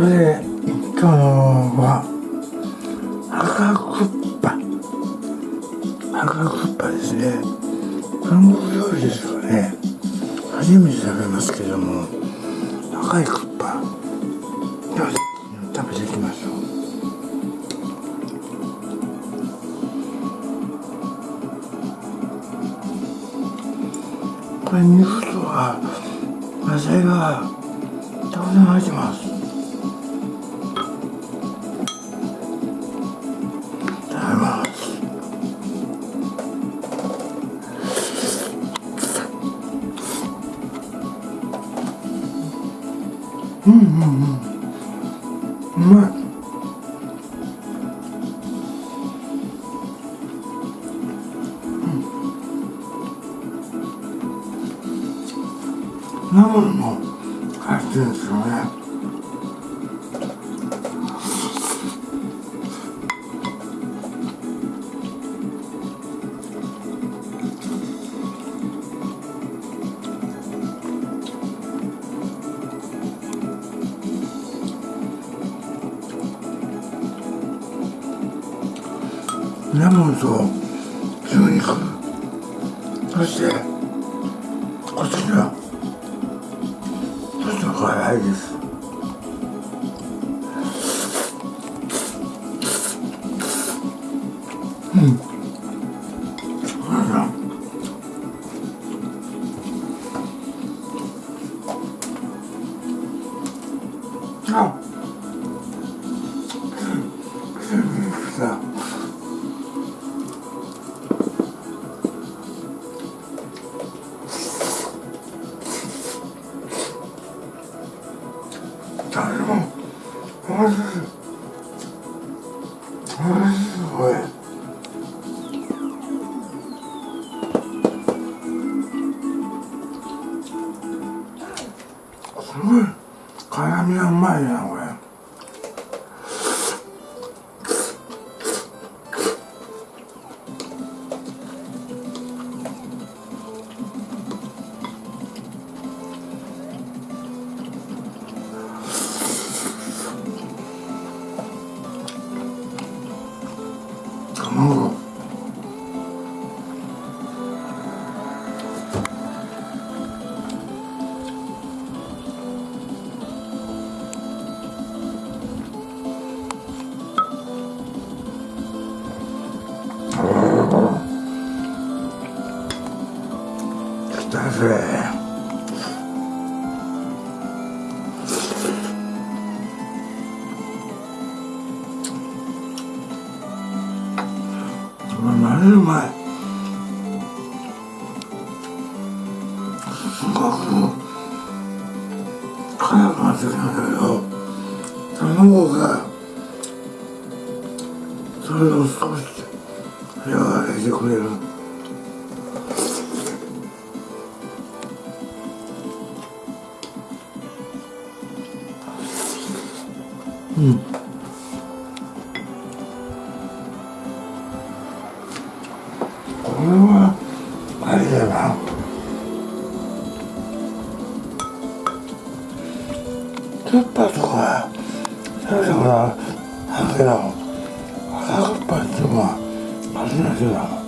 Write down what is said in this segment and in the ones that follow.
それで今日のは赤クッパ。赤クッパですね。韓国料理ですよね。初めて食べますけども赤いクッパ。では食べていきましょう。これ肉とは野菜がたくさん入ってます。ナムルも入ってるんですよね。レモンと牛肉。そしてこちら早いです。Yeah. 来たぜうまいうまいすごく辛くなってきたんだけど卵がそれを少し和らげてくれる。うん。これはあれだな。クッパとか食べたことあるけど赤クッパっていうのは初めてだ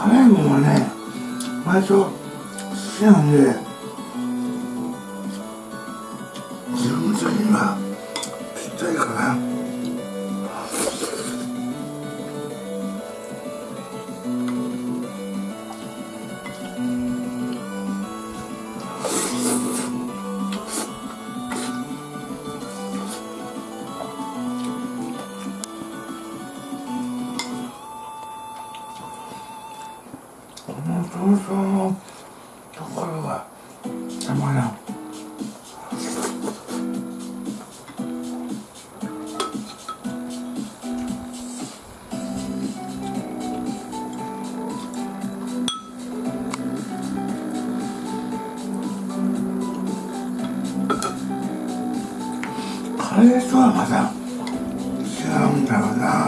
辛いものはね割と好きなんでの想像のところがたまらんカレーとはまた違うんだろうな。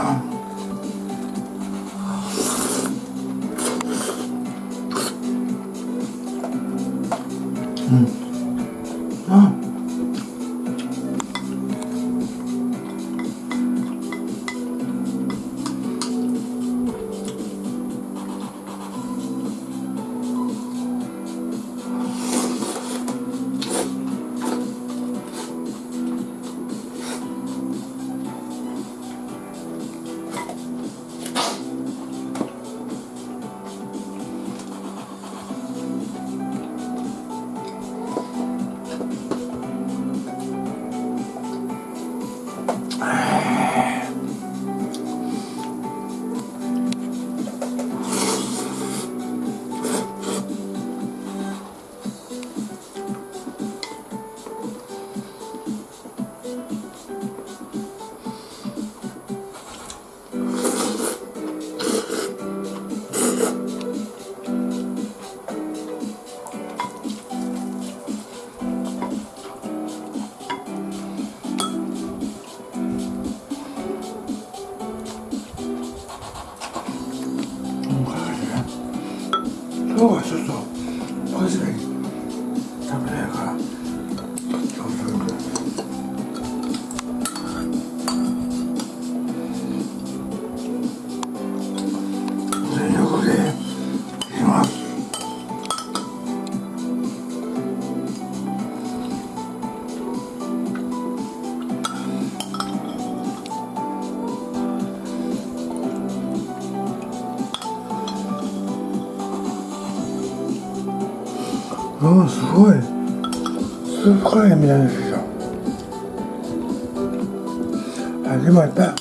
すごい。スープカレーみたいですよあでもやった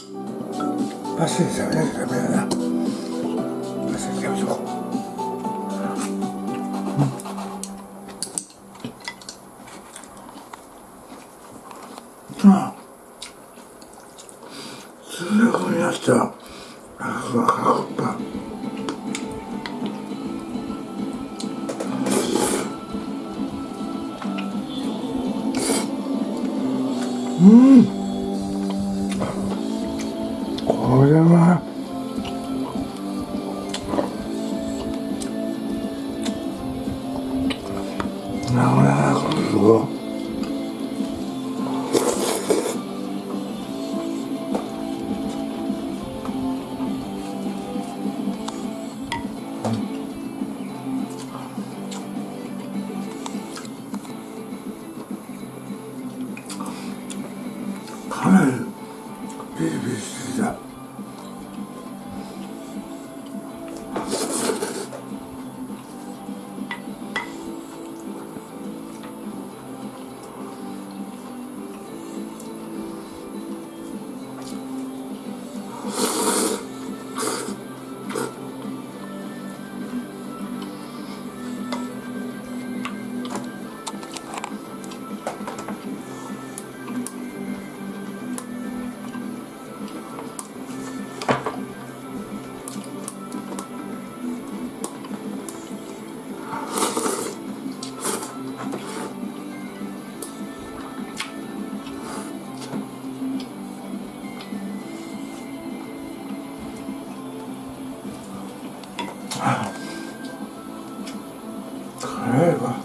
らしいですよね。う辛いわ。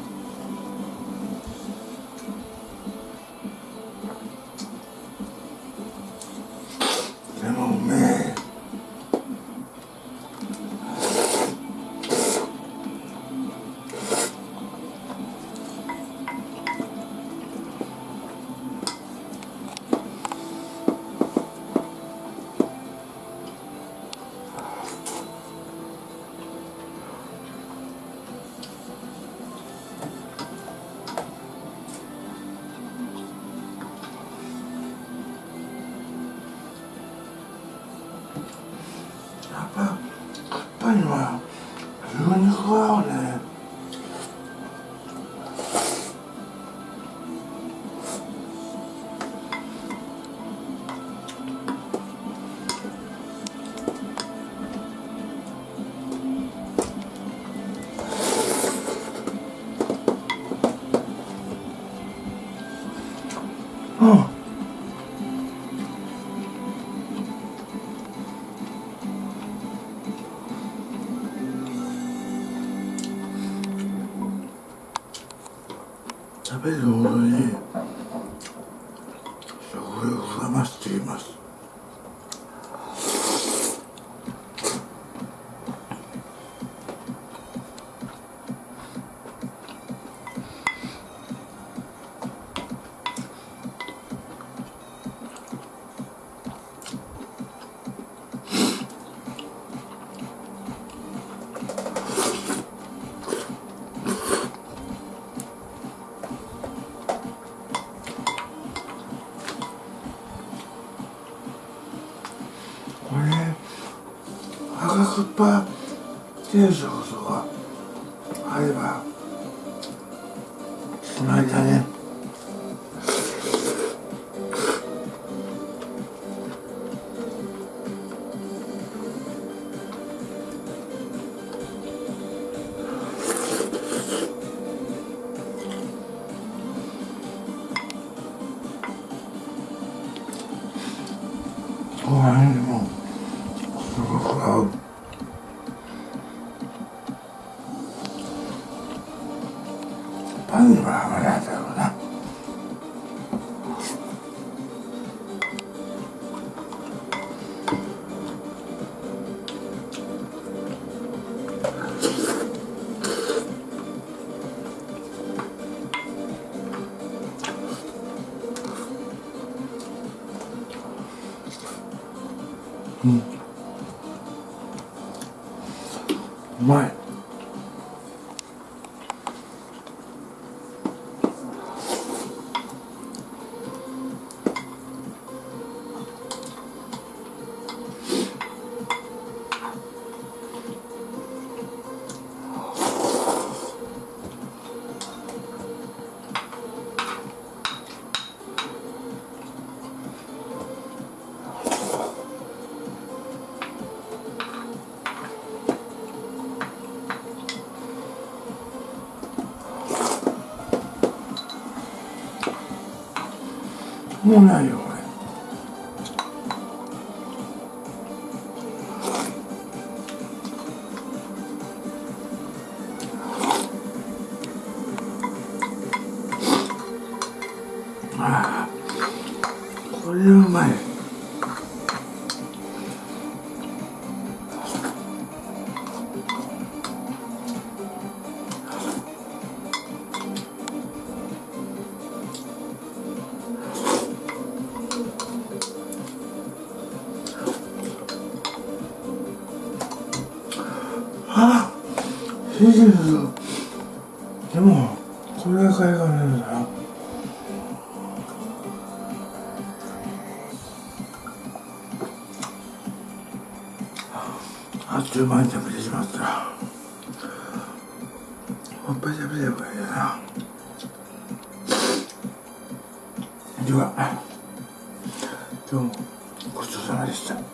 ぱ酸っぱ食べるほどに食欲が増しています。赤酸っぱ定食とかあればしまいだね。ご飯にうまい。もうないよこれああ。これうまい。あチーズでもこれが買いがねえんだよあっという間に食べてしまった。もう一杯食べればいいな。では今日もごちそうさまでした。